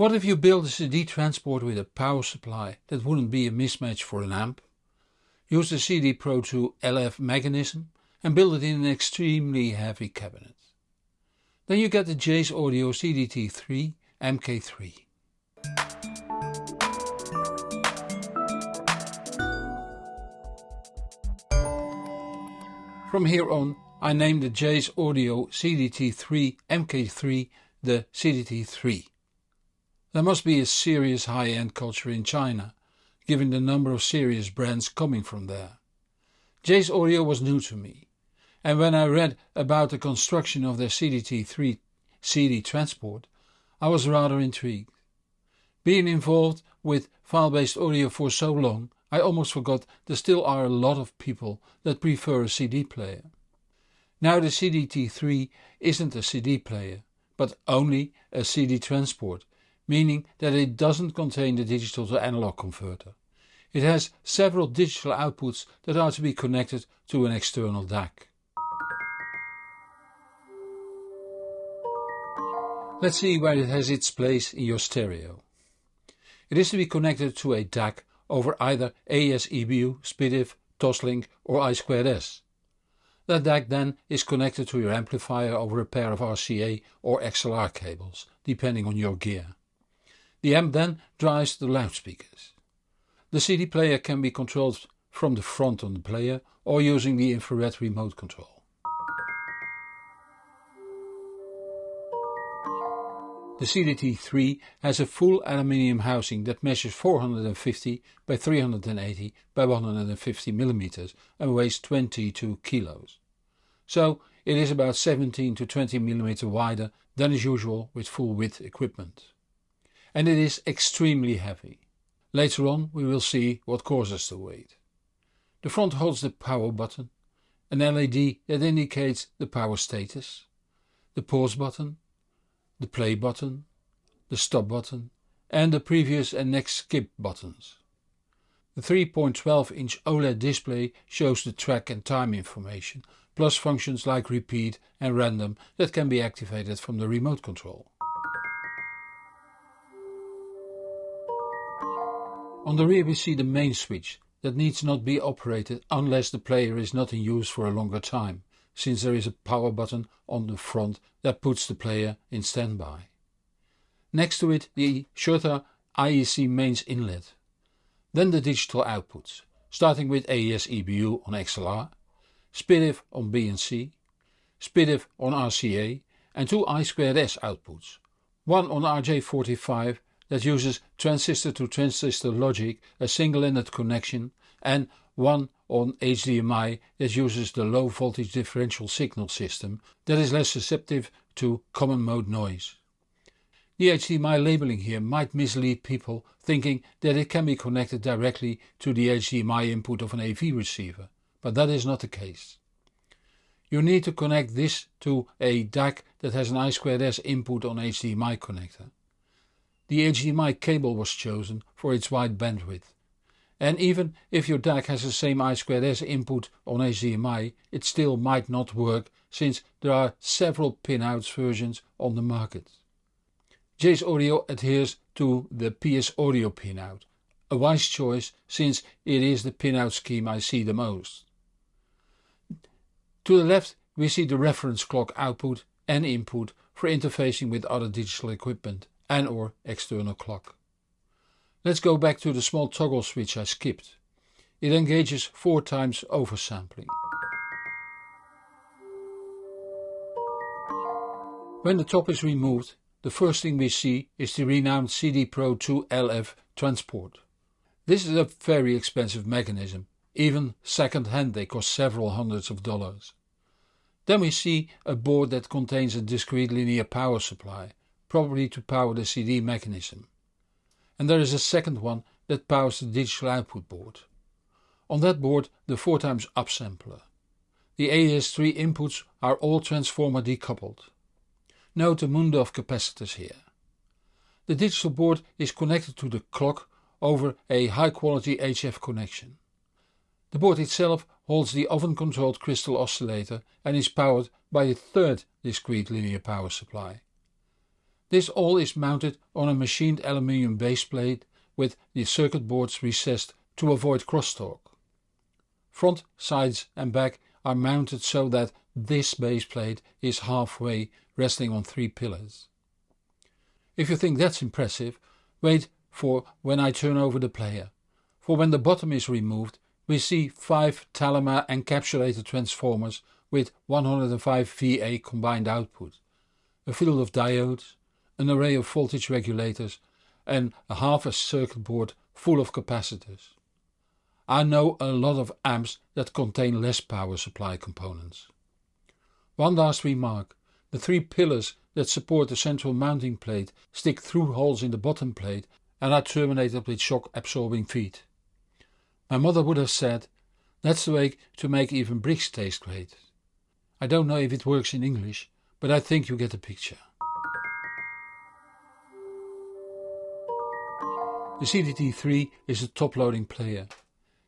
What if you build a CD transport with a power supply that wouldn't be a mismatch for an amp? Use the CD Pro 2 LF mechanism and build it in an extremely heavy cabinet. Then you get the Jay's Audio CDT3 MK3. From here on I named the Jay's Audio CDT3 MK3 the CDT3. There must be a serious high-end culture in China, given the number of serious brands coming from there. Jay's Audio was new to me, and when I read about the construction of their CDT3 CD transport, I was rather intrigued. Being involved with file-based audio for so long, I almost forgot there still are a lot of people that prefer a CD player. Now the CDT3 isn't a CD player, but only a CD transport, meaning that it doesn't contain the digital to analog converter. It has several digital outputs that are to be connected to an external DAC. Let's see where it has its place in your stereo. It is to be connected to a DAC over either AES EBU, SPDIF, Toslink or I2S. That DAC then is connected to your amplifier over a pair of RCA or XLR cables, depending on your gear. The amp then drives the loudspeakers. The CD player can be controlled from the front on the player or using the infrared remote control. The CDT3 has a full aluminium housing that measures 450 by 380 by 150 mm and weighs 22 kilos. So it is about 17 to 20 mm wider than is usual with full width equipment. And it is extremely heavy. Later on we will see what causes the weight. The front holds the power button, an LED that indicates the power status, the pause button the play button, the stop button and the previous and next skip buttons. The 3.12 inch OLED display shows the track and time information, plus functions like repeat and random that can be activated from the remote control. On the rear we see the main switch that needs not be operated unless the player is not in use for a longer time since there is a power button on the front that puts the player in standby. Next to it the Schurter IEC mains inlet. Then the digital outputs, starting with AES EBU on XLR, SPDIF on BNC, SPDIF on RCA and two I2S outputs, one on RJ45 that uses transistor to transistor logic, a single-ended connection and one on HDMI that uses the low voltage differential signal system that is less susceptible to common mode noise. The HDMI labeling here might mislead people thinking that it can be connected directly to the HDMI input of an AV receiver, but that is not the case. You need to connect this to a DAC that has an I2S input on HDMI connector. The HDMI cable was chosen for its wide bandwidth and even if your DAC has the same I2S input on HDMI, it still might not work since there are several pinouts versions on the market. Jay's Audio adheres to the PS Audio pinout, a wise choice since it is the pinout scheme I see the most. To the left we see the reference clock output and input for interfacing with other digital equipment and or external clock. Let's go back to the small toggle switch I skipped. It engages 4 times oversampling. When the top is removed, the first thing we see is the renowned CD Pro 2 LF transport. This is a very expensive mechanism, even second hand they cost several hundreds of dollars. Then we see a board that contains a discrete linear power supply, probably to power the CD mechanism and there is a second one that powers the digital output board. On that board the 4x upsampler. The AES3 inputs are all transformer decoupled. Note the Mundorf capacitors here. The digital board is connected to the clock over a high quality HF connection. The board itself holds the oven controlled crystal oscillator and is powered by a third discrete linear power supply. This all is mounted on a machined aluminium base plate with the circuit boards recessed to avoid crosstalk. Front, sides and back are mounted so that this base plate is halfway resting on three pillars. If you think that's impressive, wait for when I turn over the player. For when the bottom is removed, we see 5 Talema encapsulated transformers with 105 VA combined output, a field of diodes, an array of voltage regulators and a half a circuit board full of capacitors. I know a lot of amps that contain less power supply components. One last remark, the three pillars that support the central mounting plate stick through holes in the bottom plate and are terminated with shock absorbing feet. My mother would have said, that's the way to make even bricks taste great. I don't know if it works in English, but I think you get the picture. The CDT3 is a top-loading player.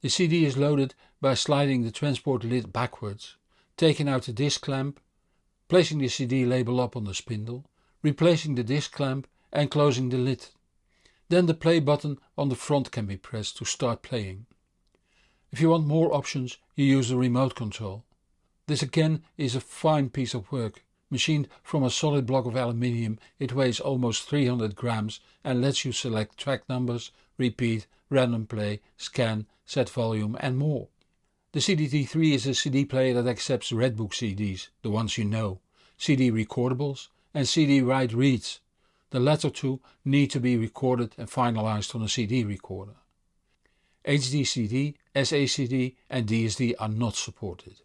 The CD is loaded by sliding the transport lid backwards, taking out the disc clamp, placing the CD label up on the spindle, replacing the disc clamp and closing the lid. Then the play button on the front can be pressed to start playing. If you want more options you use the remote control. This again is a fine piece of work Machined from a solid block of aluminium it weighs almost 300 grams and lets you select track numbers, repeat, random play, scan, set volume and more. The CDT3 is a CD player that accepts Redbook CDs, the ones you know, CD recordables and CD write reads. The latter two need to be recorded and finalized on a CD recorder. HDCD, SACD and DSD are not supported.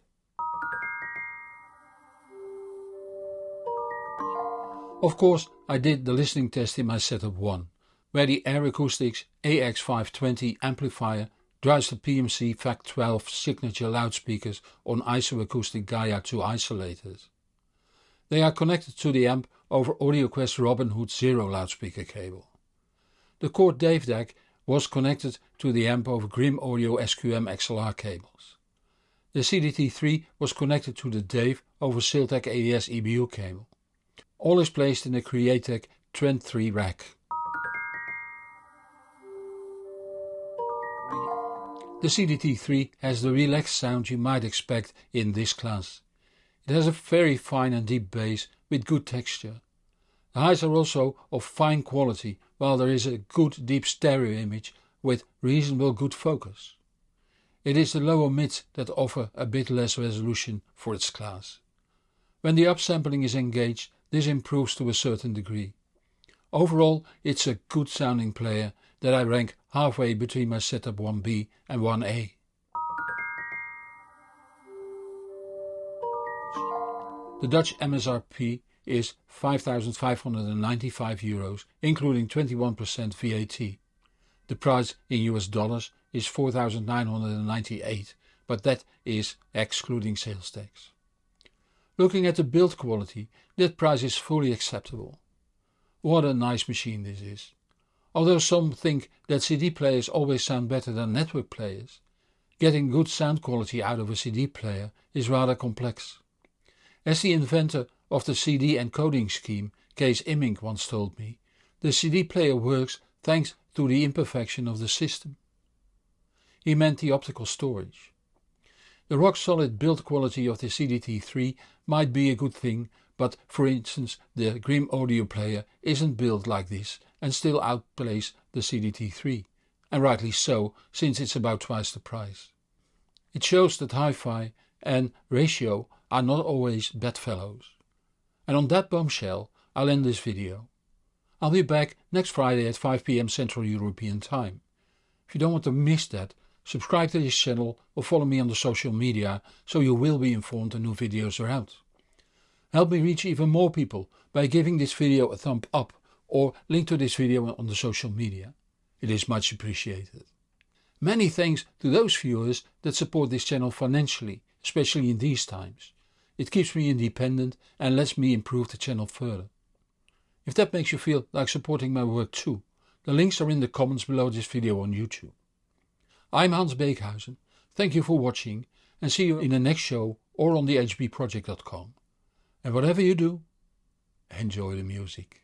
Of course I did the listening test in my setup 1, where the Ayre Acoustics AX520 amplifier drives the PMC FAC12 signature loudspeakers on isoacoustic Gaia 2 isolators. They are connected to the amp over AudioQuest Robin Hood Zero loudspeaker cable. The Chord Dave DAC was connected to the amp over Grimm Audio SQM XLR cables. The CDT3 was connected to the Dave over Siltech AES EBU cable. All is placed in the Creaktiv Trend 3 rack. The CDT3 has the relaxed sound you might expect in this class. It has a very fine and deep bass with good texture. The highs are also of fine quality while there is a good deep stereo image with reasonable good focus. It is the lower mids that offer a bit less resolution for its class. When the upsampling is engaged this improves to a certain degree. Overall it's a good sounding player that I rank halfway between my setup 1B and 1A. The Dutch MSRP is 5,595 euros including 21% VAT. The price in US dollars is 4,998 but that is excluding sales tax. Looking at the build quality, that price is fully acceptable. What a nice machine this is. Although some think that CD players always sound better than network players, getting good sound quality out of a CD player is rather complex. As the inventor of the CD encoding scheme, Kees Immink once told me, the CD player works thanks to the imperfection of the system. He meant the optical storage. The rock solid build quality of the CDT3 might be a good thing but for instance the Grimm audio player isn't built like this and still outplays the CDT3 and rightly so since it's about twice the price. It shows that hi-fi and ratio are not always bedfellows. And on that bombshell I'll end this video. I'll be back next Friday at 5pm Central European Time. If you don't want to miss that Subscribe to this channel or follow me on the social media so you will be informed when new videos are out. Help me reach even more people by giving this video a thumb up or link to this video on the social media. It is much appreciated. Many thanks to those viewers that support this channel financially, especially in these times. It keeps me independent and lets me improve the channel further. If that makes you feel like supporting my work too, the links are in the comments below this video on YouTube. I'm Hans Beekhuyzen, thank you for watching and see you in the next show or on the hbproject.com. And whatever you do, enjoy the music.